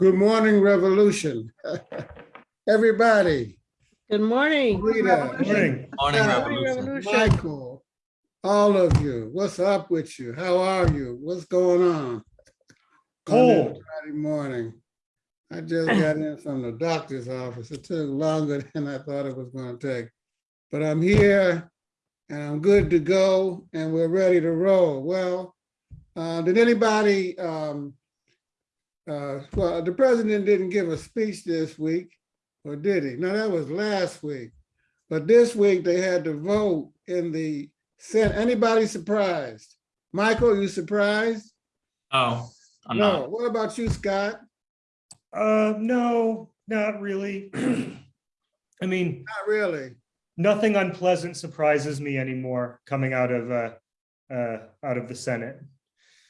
Good morning, Revolution. Everybody, Good morning. Rita, Morning. Morning, Yeah. Morning, Revolution. Revolution. Michael, all of you, what's up with you? How are you? What's going on? On Cold. this Friday morning. I just got in from the doctor's office. It took longer than I thought it was gonna take. But I'm here and I'm good to go and we're ready to roll. Well, uh, did anybody, um, uh, well, the president didn't give a speech this week, or did he? No, that was last week. But this week they had to vote in the Senate. Anybody surprised? Michael, you surprised? Oh, I'm No. not. What about you, Scott? Uh, no, not really. I mean, Not really. nothing unpleasant surprises me anymore coming out of, uh, uh, out of the Senate.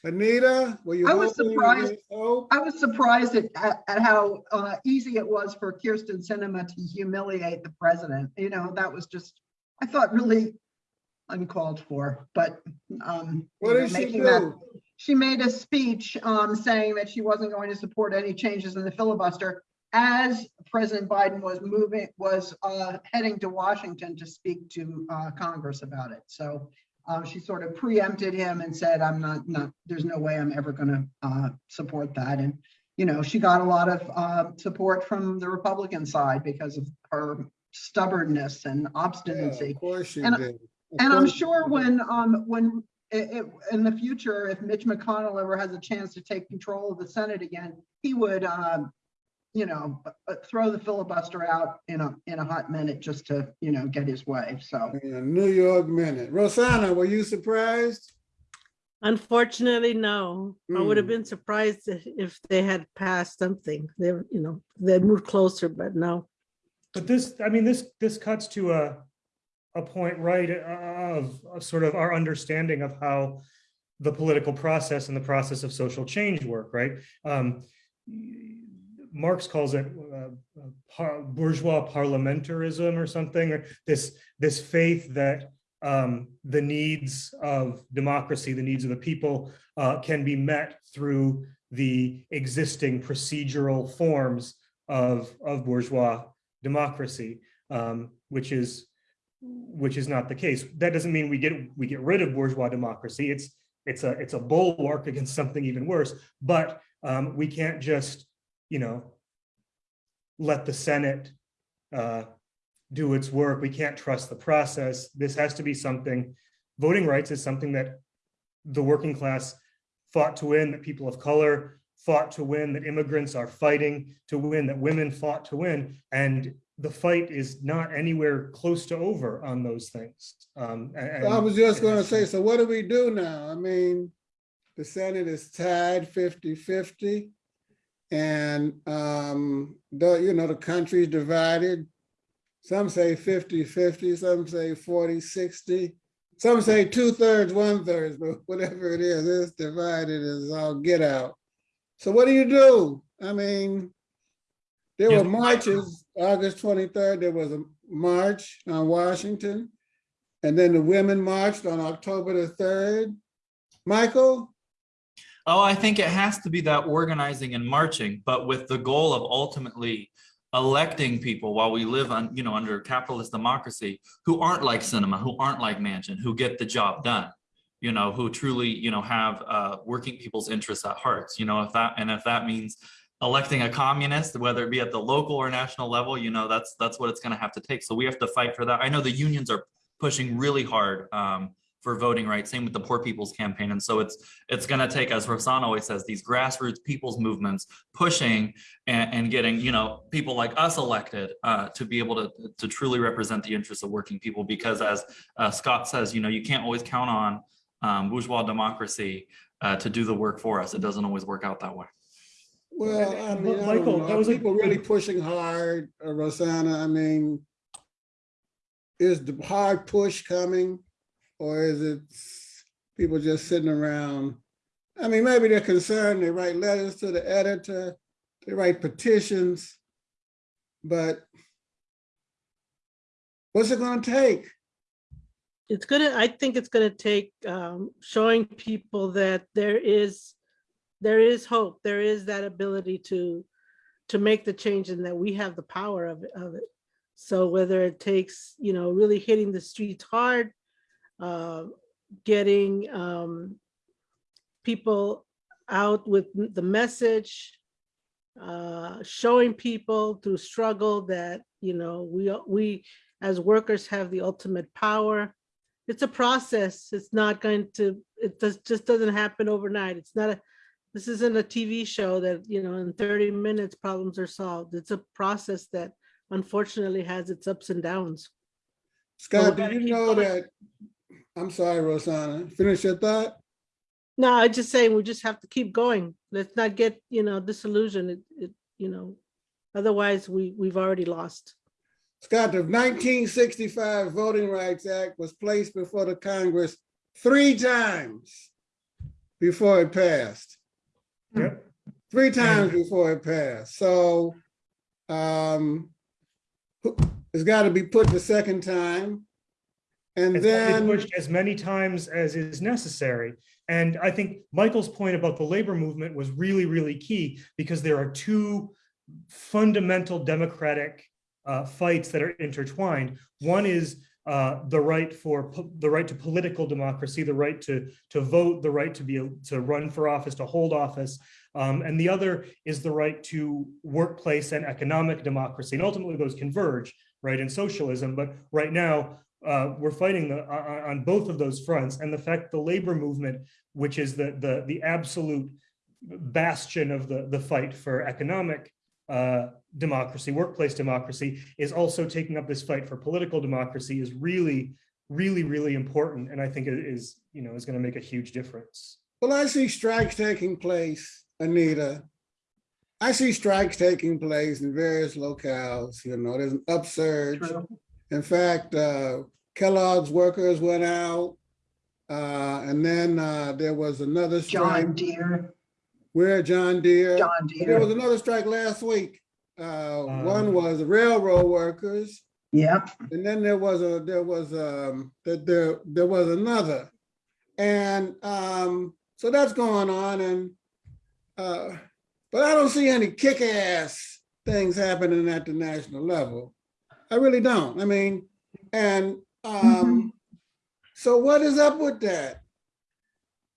Anita, were you? I was surprised. I was surprised at, at how uh, easy it was for Kyrsten Sinema to humiliate the president. You know, that was just, I thought really uncalled for, but. um, What you know, she making that- She made a speech um, saying that she wasn't going to support any changes in the filibuster as President Biden was moving, was uh, heading to Washington to speak to uh, Congress about it. So um, she sort of preempted him and said, I'm not, not, there's no way I'm ever going to support that. And, you know, she got a lot of uh, support from the Republican side because of her stubbornness and Yeah, obstinacy. Of course she And- did. Of And I'm sure when, um, when, it, it, in the future, if Mitch McConnell ever has a chance to take control of the Senate again, he would, um, you know, uh, throw the filibuster out in a, in a hot minute just to, you know, get his way, so. In a New York minute. Rosanna, were you surprised? Unfortunately, no. I would have Hmm. been surprised if if they had passed something. They, were, you know, they moved closer, but no. But this, I mean, this, this cuts to a, a point, right, of, of sort of our understanding of how the political process and the process of social change work, right? Um, Marx calls it uh, par- bourgeois parliamentarism or something, or this, this faith that um, the needs of democracy, the needs of the people uh, can be met through the existing procedural forms of, of bourgeois democracy, um, which is which is not the case. That doesn't mean we get we get rid of bourgeois democracy. It's it's a it's a bulwark against something even worse. But um, we can't just you know let the Senate uh, do its work. We can't trust the process. This has to be something. Voting rights is something that the working class fought to win. That people of color fought to win. That immigrants are fighting to win. That women fought to win. And the fight is not anywhere close to over on those things. Um, and- I was just gonna say, so what do we do now? I mean, the Senate is tied 50-50, And, um, the, you know, the country's divided. Some say 50-50, some say 40-60, Some say two thirds, one thirds, but whatever it is, it's divided as all get out. So what do you do? I mean, there were marches, August twenty-third, there was a march on Washington. And then the women marched on October the third. Michael? Oh, I think it has to be that organizing and marching, but with the goal of ultimately electing people while we live on, you know, under capitalist democracy who aren't like Sinema, who aren't like Manchin, who get the job done, you know, who truly, you know, have uh, working people's interests at heart, you know, if that, and if that means electing a communist, whether it be at the local or national level, you know, that's, that's what it's gonna have to take. So we have to fight for that. I know the unions are pushing really hard um, for voting rights, same with the Poor People's Campaign. And so it's it's going to take, as Rosanna always says, these grassroots people's movements pushing and, and getting, you know, people like us elected uh, to be able to, to truly represent the interests of working people. Because as uh, Scott says, you know, you can't always count on um, bourgeois democracy uh, to do the work for us. It doesn't always work out that way. Well, I mean, I Michael, don't that Are was a people really pushing hard, uh, Rosanna? I mean, is the hard push coming? Or is it people just sitting around? I mean, maybe they're concerned, they write letters to the editor, they write petitions, but what's it gonna take? It's gonna, I think it's gonna take um, showing people that there is, there is hope. There is that ability to, to make the change and that we have the power of it, of it. So whether it takes, you know, really hitting the streets hard, uh, getting um, people out with the message, uh, showing people through struggle that, you know, we, we as workers have the ultimate power. It's a process. It's not going to, it does, just doesn't happen overnight. It's not a, this isn't a TV show that, you know, in 30 minutes problems are solved. It's a process that unfortunately has its ups and downs. Scott, gotta do you know going. that, I'm sorry, Rosanna, finish your thought? No, I just saying we just have to keep going. Let's not get, you know, disillusioned. It, it, you know, otherwise we, we've already lost. Scott, the nineteen sixty-five Voting Rights Act was placed before the Congress three times before it passed, Yep. three times before it passed. So um, it's got to be put the second time. And It's then, pushed as many times as is necessary. And I think Michael's point about the labor movement was really, really key because there are two fundamental democratic uh, fights that are intertwined. One is uh, the right for the right to political democracy, the right to to vote, the right to be to run for office, to hold office, um, and the other is the right to workplace and economic democracy. And ultimately, those converge, right, in socialism. But right now, uh, we're fighting the, on, on both of those fronts. And the fact the labor movement, which is the the the absolute bastion of the the fight for economic uh, democracy, workplace democracy, is also taking up this fight for political democracy is really, really, really important. And I think it is, you know, is going to make a huge difference. well, I see strikes taking place, Anita. I see strikes taking place in various locales, you know, there's an upsurge. True. In fact, uh, Kellogg's workers went out. Uh, and then, uh, there was another strike John Deere, where John Deere. John Deere. There was another strike last week. Uh, one Um, was railroad workers, Yep. and then there was a, there was, um, that there, there was another. And, um, so that's going on and, uh, but I don't see any kick-ass things happening at the national level. I really don't. I mean, and, um, so what is up with that?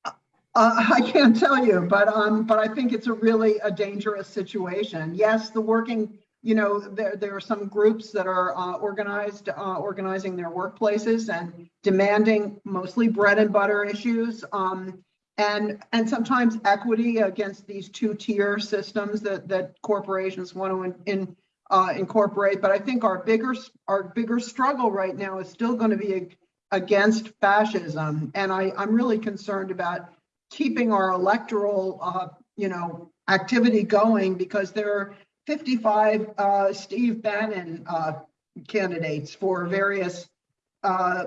Uh, I can't tell you, but, um, but I think it's a really a dangerous situation. Yes, the working, you know, there, there are some groups that are, uh, organized, uh, organizing their workplaces and demanding mostly bread and butter issues. Um, and, and sometimes equity against these two-tier systems that, that corporations want to in, in, uh, incorporate. But I think our bigger, our bigger struggle right now is still going to be against fascism. And I, I'm really concerned about keeping our electoral, uh, you know, activity going because there are 55 uh, Steve Bannon uh, candidates for various uh,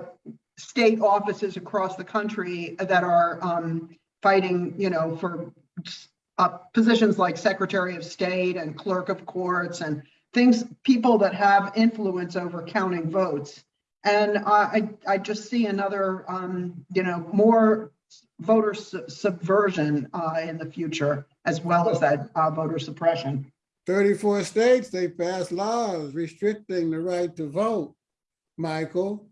state offices across the country that are um, fighting, you know, for uh, positions like Secretary of State and Clerk of Courts and things, people that have influence over counting votes. And I, I I just see another, um, you know, more voter su- subversion uh, in the future, as well as that uh, voter suppression. Thirty-four states, they passed laws restricting the right to vote, Michael.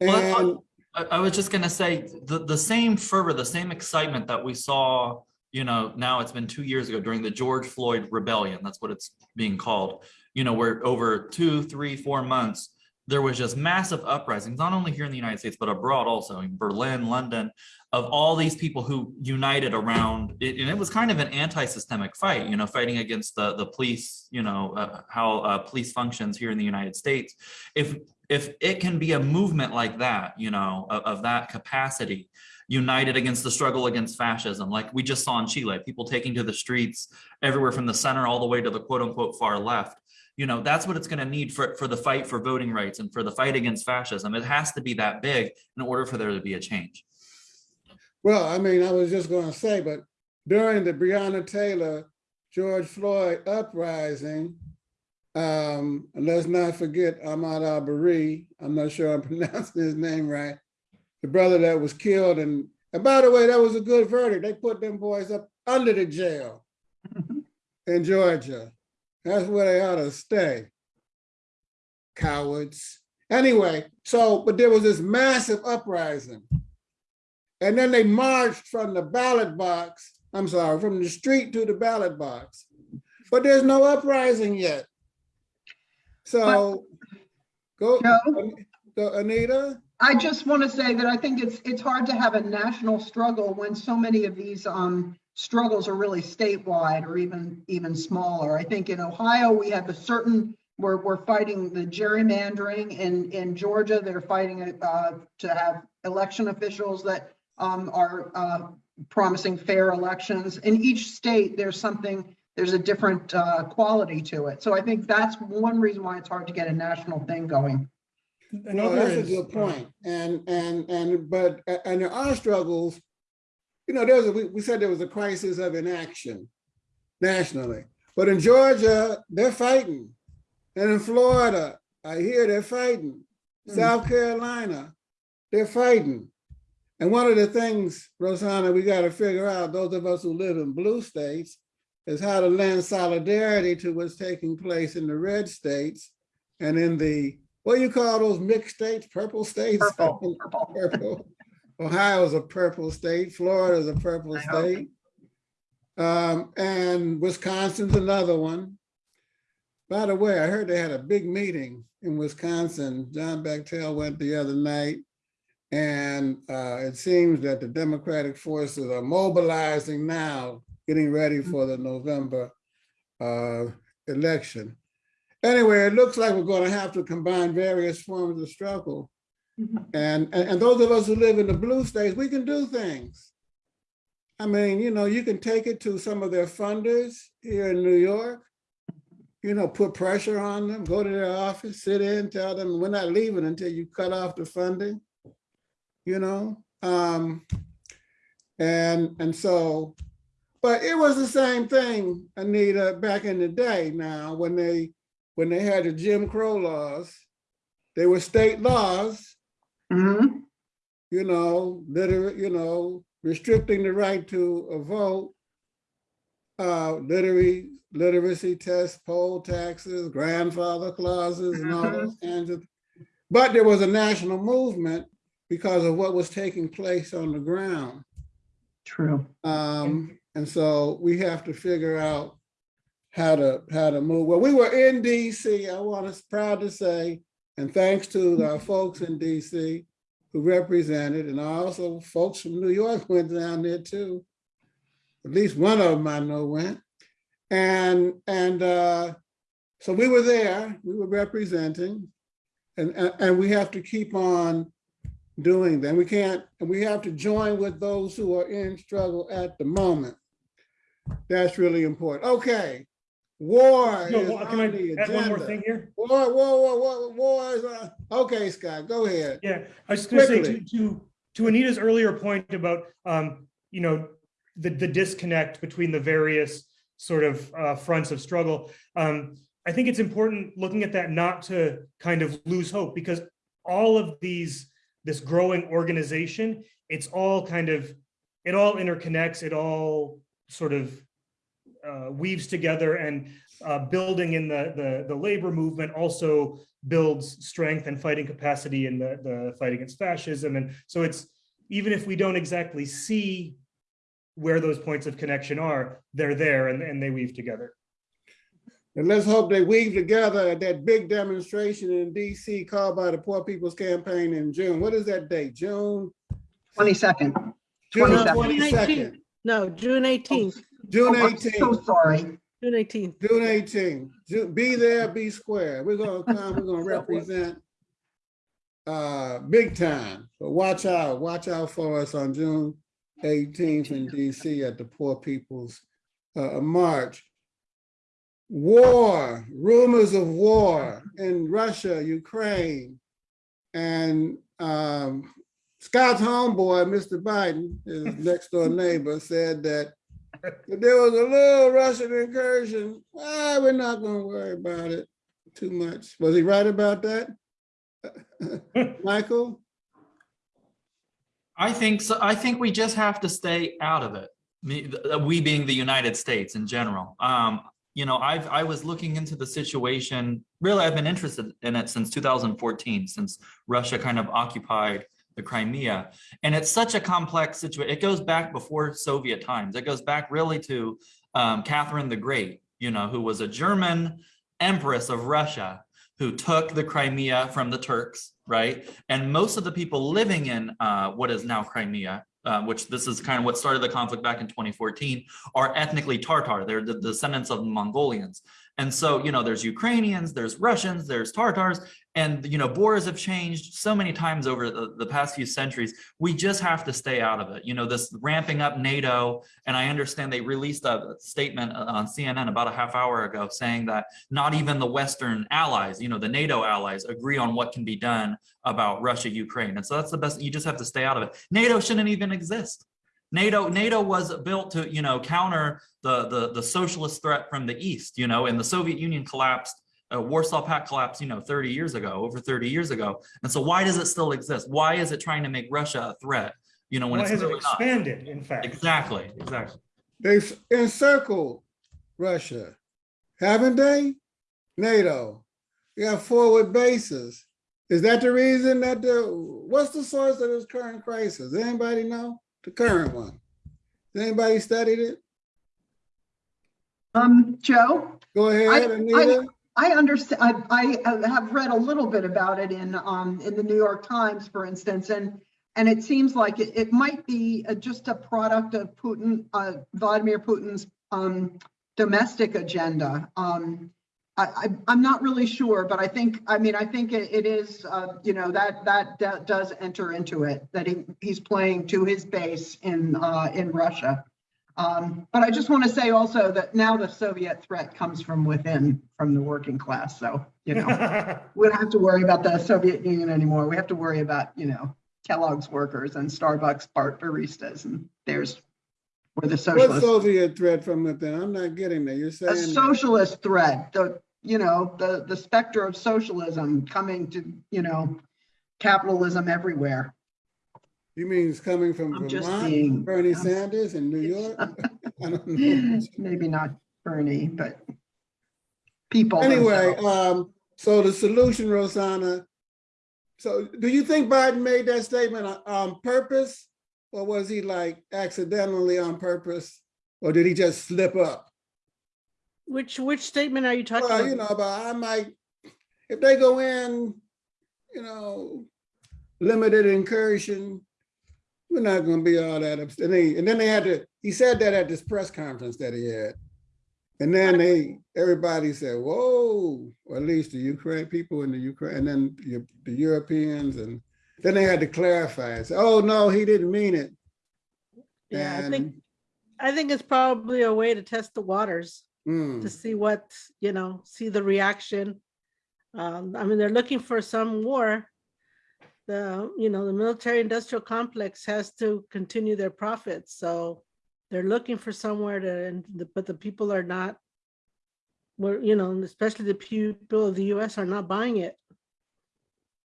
Well, I, I was just gonna say, the, the same fervor, the same excitement that we saw, you know, now it's been two years ago during the George Floyd rebellion, that's what it's being called. You know, where over two, three, four months, there was just massive uprisings, not only here in the United States, but abroad also, in Berlin, London, of all these people who united around it. And it was kind of an anti-systemic fight, you know, fighting against the, the police, you know, uh, how uh, police functions here in the United States. If if it can be a movement like that, you know, of, of that capacity, united against the struggle against fascism, like we just saw in Chile, people taking to the streets everywhere from the center all the way to the quote unquote far left. You know, that's what it's going to need for, for the fight for voting rights and for the fight against fascism. It has to be that big in order for there to be a change. Well, I mean, I was just gonna say, but during the Breonna Taylor, George Floyd uprising, um, let's not forget Ahmaud Arbery, I'm not sure I'm pronouncing his name right, the brother that was killed, and, and by the way, that was a good verdict. They put them boys up under the jail in Georgia. That's where they ought to stay. Cowards. Anyway, so, but there was this massive uprising. And then they marched from the ballot box, I'm sorry, from the street to the ballot box. But there's no uprising yet. So, go, Joe? go, Anita? I just want to say that I think it's, it's hard to have a national struggle when so many of these um, struggles are really statewide or even, even smaller. I think in Ohio, we have a certain, we're, we're fighting the gerrymandering. In, in Georgia, they're fighting uh, to have election officials that um, are uh, promising fair elections. In each state, there's something, there's a different uh, quality to it. So I think that's one reason why it's hard to get a national thing going. Well, Another that's a good uh, point. And, and, and, but, and there are struggles. You know, there's a, we, we said there was a crisis of inaction nationally, but in Georgia, they're fighting. And in Florida, I hear they're fighting. Hmm. South Carolina, they're fighting. And one of the things, Rosanna, we got to figure out, those of us who live in blue states, is how to lend solidarity to what's taking place in the red states and in the, what do you call those mixed states, purple states? Purple, purple. Purple. Ohio's a purple state, Florida's a purple I state. Um, and Wisconsin's another one. By the way, I heard they had a big meeting in Wisconsin. John Bechtel went the other night. And uh, it seems that the Democratic forces are mobilizing now, getting ready for the November uh, election. Anyway, it looks like we're going to have to combine various forms of struggle. And, and, and those of us who live in the blue states, we can do things. I mean, you know, you can take it to some of their funders here in New York. You know, put pressure on them, go to their office, sit in, tell them, we're not leaving until you cut off the funding. You know, um, and, and so, but it was the same thing, Anita, back in the day now, when they, when they had the Jim Crow laws, they were state laws, Mhm. you know, are, you know, restricting the right to a vote, uh, literary, literacy tests, poll taxes, grandfather clauses and all those kinds of. But there was a national movement because of what was taking place on the ground. True. Um, and so we have to figure out how to, how to move. Well, we were in DC, I want to, proud to say, and thanks to our folks in DC who represented, and also folks from New York went down there too. At least one of them I know went. And, and, uh, so we were there, we were representing, and, and, and we have to keep on doing that. We can't, and we have to join with those who are in struggle at the moment. That's really important. Okay. War No, is well, can I on the add one more thing here? War, war, war, war, war is on. Okay, Scott, go ahead. Yeah, I was just say to, to, to Anita's earlier point about, um, you know, the, the disconnect between the various sort of, uh, fronts of struggle. Um, I think it's important looking at that not to kind of lose hope because all of these, this growing organization, it's all kind of, it all interconnects, it all sort of uh, weaves together and uh, building in the, the, the labor movement also builds strength and fighting capacity in the, the fight against fascism. And so it's, even if we don't exactly see where those points of connection are, they're there and, and they weave together. And let's hope they weave together at that big demonstration in DC called by the Poor People's Campaign in June. What is that date? June? 22nd. June 22nd. twenty-second, No, June eighteenth, June Oh, I'm So eighteenth, sorry. June eighteenth. June eighteenth. Be there, be square. We're gonna come, we're gonna represent uh, big time. So watch out, watch out for us on June eighteenth in DC at the Poor People's uh, March. War, rumors of war in Russia, Ukraine. And um, Scott's homeboy, Mr. Biden, his next door neighbor, said that there was a little Russian incursion, ah, we're not gonna worry about it too much. Was he right about that? Michael? I think so. I think we just have to stay out of it. We being the United States in general. Um, you know, I've, I was looking into the situation, really, I've been interested in it since 2014, since Russia kind of occupied the Crimea. And it's such a complex situation. It goes back before Soviet times. It goes back really to um, Catherine the Great, you know, who was a German empress of Russia who took the Crimea from the Turks, right? And most of the people living in uh, what is now Crimea, uh, which this is kind of what started the conflict back in 2014, are ethnically Tartar. They're the descendants of Mongolians. And so, you know, there's Ukrainians, there's Russians, there's Tartars, and, you know, borders have changed so many times over the, the past few centuries. We just have to stay out of it. You know, this ramping up NATO, and I understand they released a statement uh, on CNN about a half hour ago saying that not even the Western allies, you know, the NATO allies agree on what can be done about Russia, Ukraine. And so that's the best, you just have to stay out of it. NATO shouldn't even exist. NATO NATO was built to you know counter the the the socialist threat from the east you know and the Soviet Union collapsed uh, Warsaw Pact collapse, you know 30 years ago over 30 years ago and so why does it still exist why is it trying to make Russia a threat you know when Why it's has it really not expanded, in fact? exactly exactly They've encircled Russia, haven't they? NATO, you got forward bases. Is that the reason that the, what's the source of this current crisis? Anybody know? The current one? Has Anybody studied it? Um, Joe? Go ahead, I- Anita. I understand, I, I have read a little bit about it in, um, in the New York Times, for instance, and, and it seems like it, it might be uh, just a product of Putin, uh, Vladimir Putin's, um, domestic agenda. Um, I, I, I'm not really sure, but I think, I mean, I think it, it is, uh, you know, that, that, that does enter into it, that he, he's playing to his base in, uh, in Russia. Um, but I just want to say also that now the Soviet threat comes from within, from the working class. So, you know, we don't have to worry about the Soviet Union anymore. We have to worry about, you know, Kellogg's workers and Starbucks bar baristas and there's where the What socialist, Soviet threat from within? I'm not getting there. You're a saying, that- socialist threat, the, you know, the, the specter of socialism coming to, you know, capitalism everywhere. You mean it's coming from I'm just Vermont, being- Bernie I'm- Sanders in New York? I don't know. Maybe not Bernie, but people. Anyway, um, so the solution, Rosanna. So do you think Biden made that statement on, on purpose? Or was he like accidentally on purpose? Or did he just slip up? Which, which statement are you talking Well, you know, about? I might, if they go in, you know, limited incursion, we're not gonna be all that upset. And they- and then they had to, he said that at this press conference that he had. And then they, everybody said, whoa, or at least the Ukraine, people in the Ukraine, and then you- the Europeans, and then they had to clarify and say, oh, no, he didn't mean it. Yeah, I think, I think it's probably a way to test the waters, hmm, to see what, you know, see the reaction. Um, I mean, they're looking for some war. The, you know, the military industrial complex has to continue their profits, so they're looking for somewhere to, and the- but the people are not. Well, you know, especially the people of the US are not buying it.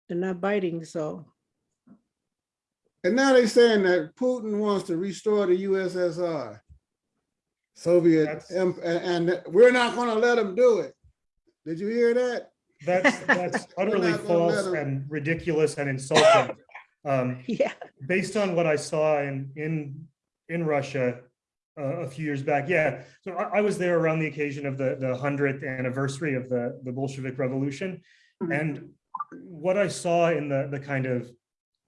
They're not biting, so. And now they're saying that Putin wants to restore the USSR. Soviet, and, and we're not gonna let him do it. Did you hear that? That's, that's utterly not gonna let false and ridiculous and insulting. Um, Yeah, based on what I saw in, in, in Russia uh, a few years back, yeah. So I, I was there around the occasion of the, the hundredth anniversary of the, the Bolshevik Revolution. Mhm. And what I saw in the, the kind of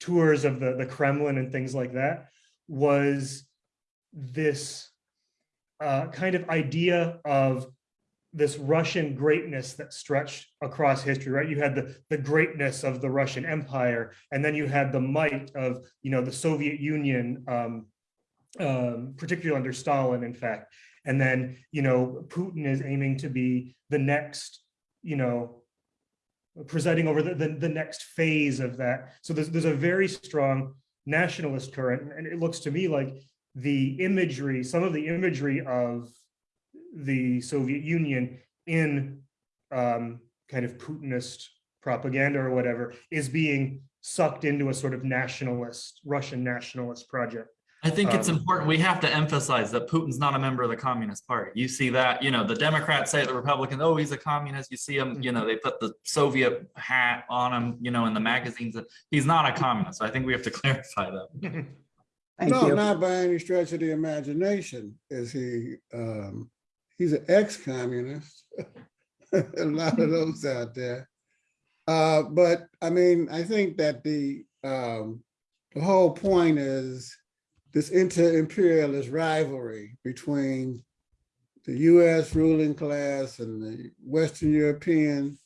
tours of the, the Kremlin and things like that was this uh, kind of idea of this Russian greatness that stretched across history, right? You had the, the greatness of the Russian Empire, and then you had the might of, you know, the Soviet Union, um, um, particularly under Stalin, in fact. And then, you know, Putin is aiming to be the next, you know, presiding over the, the, the next phase of that. So there's, there's a very strong nationalist current, and it looks to me like the imagery, some of the imagery of the Soviet Union in um, kind of Putinist propaganda or whatever is being sucked into a sort of nationalist, Russian nationalist project. I think it's Um, important. We have to emphasize that Putin's not a member of the Communist Party. You see that, you know, the Democrats say the Republicans, oh, he's a communist. You see him, you know, they put the Soviet hat on him, you know, in the magazines. He's not a communist. So I think we have to clarify that. Thank No, you. not by any stretch of the imagination is he, um, he's an ex-communist. A lot of those out there. Uh, but I mean, I think that the, um, the whole point is this inter-imperialist rivalry between the US ruling class and the Western European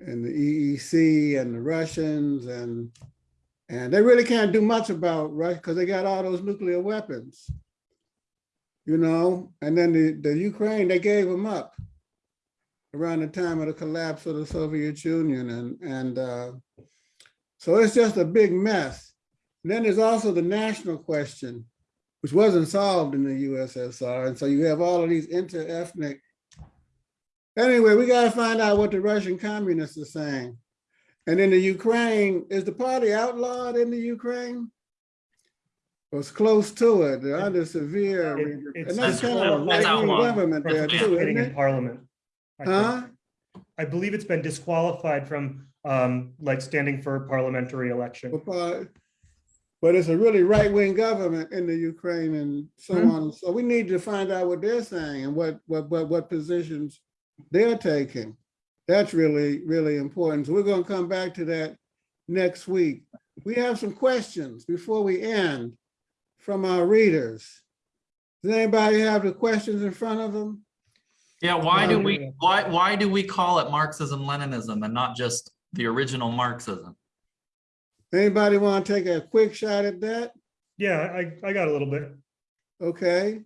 and the EEC and the Russians and and they really can't do much about Russia because they got all those nuclear weapons. You know, and then the, the Ukraine, they gave them up around the time of the collapse of the Soviet Union. And, and uh, so it's just a big mess. And then there's also the national question, which wasn't solved in the USSR. And so you have all of these inter-ethnic. Anyway, we got to find out what the Russian communists are saying. And in the Ukraine, is the party outlawed in the Ukraine? Or it's close to it, they're under severe, It- it's and that's kind of a That's right-wing government there too, isn't in it? parliament. I think. Huh? I believe it's been disqualified from um like standing for parliamentary election. But but it's a really right-wing government in the Ukraine and so Hmm. on. So we need to find out what they're saying and what, what, what, what positions they're taking. That's really, really important. So we're gonna come back to that next week. We have some questions before we end from our readers. Does anybody have the questions in front of them? Yeah, why do Um, we, why, why do we call it Marxism Leninism and not just the original Marxism? Anybody want to take a quick shot at that? Yeah, I I got a little bit. Okay,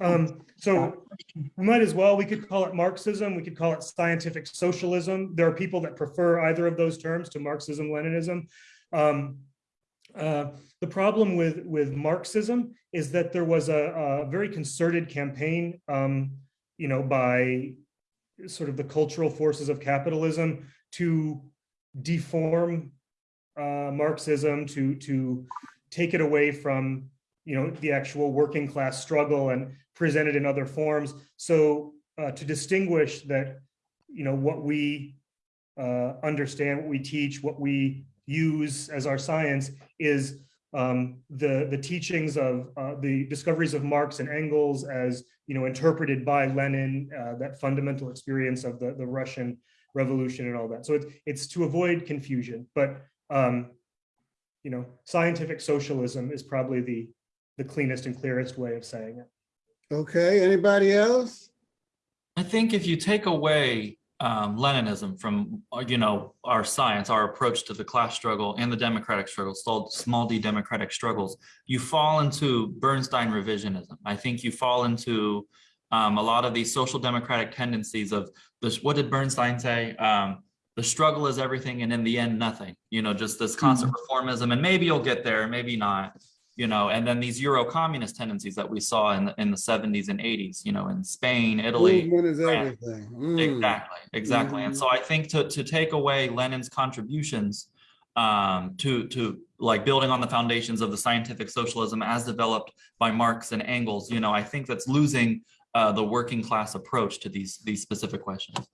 Um, so we might as well, we could call it Marxism, we could call it scientific socialism. There are people that prefer either of those terms to Marxism, Leninism. Um, uh, the problem with, with Marxism is that there was a, a very concerted campaign, um, you know, by sort of the cultural forces of capitalism to deform uh, Marxism, to, to take it away from you know, the actual working class struggle and present it in other forms. So uh, to distinguish that, you know, what we uh, understand, what we teach, what we use as our science is um, the the teachings of uh, the discoveries of Marx and Engels as you know interpreted by Lenin, uh, that fundamental experience of the the Russian Revolution and all that. So it's it's to avoid confusion, but um, you know, scientific socialism is probably the the cleanest and clearest way of saying it. okay, anybody else? I think if you take away um, Leninism from, uh, you know, our science, our approach to the class struggle and the democratic struggle, small, small d democratic struggles, you fall into Bernstein revisionism. I think you fall into um, a lot of these social democratic tendencies of this. What did Bernstein say? Um, the struggle is everything, and in the end, nothing. You know, just this constant reformism, and maybe you'll get there, maybe not you know, and then these Euro communist tendencies that we saw in the, in the 70s and 80s, you know, in Spain, Italy. Movement is everything. Mm. Exactly, exactly. And so I think to, to take away Lenin's contributions um, to, to like building on the foundations of the scientific socialism as developed by Marx and Engels, you know, I think that's losing uh, the working class approach to these, these specific questions.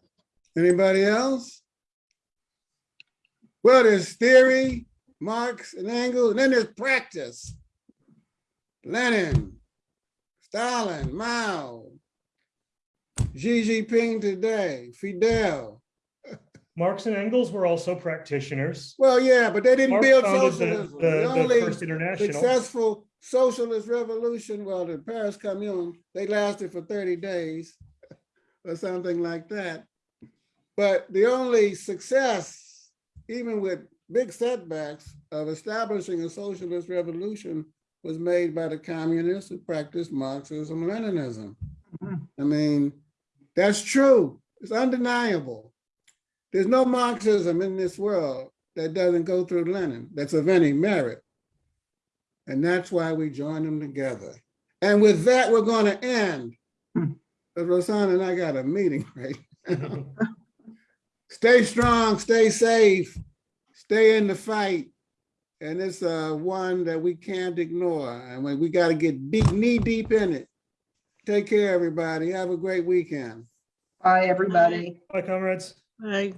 Anybody else? Well, there's theory, Marx and Engels, and then there's practice. Lenin, Stalin, Mao, Xi Jinping today, Fidel. Marx and Engels were also practitioners. Well, yeah, but they didn't Marx build socialism. the, The the only International. successful socialist revolution, well, the Paris Commune, they lasted for 30 days or something like that. But the only success, even with big setbacks of establishing a socialist revolution was made by the communists who practiced Marxism, Leninism. Mhm. I mean, that's true. It's undeniable. There's no Marxism in this world that doesn't go through Lenin, that's of any merit. And that's why we join them together. And with that, we're going to end. Hmm. But Rosanna and I got a meeting right now. Stay strong, stay safe, stay in the fight, And it's uh one that we can't ignore. And we, we gotta get deep, knee deep in it. Take care, everybody. Have a great weekend. Bye, everybody. Bye, comrades. I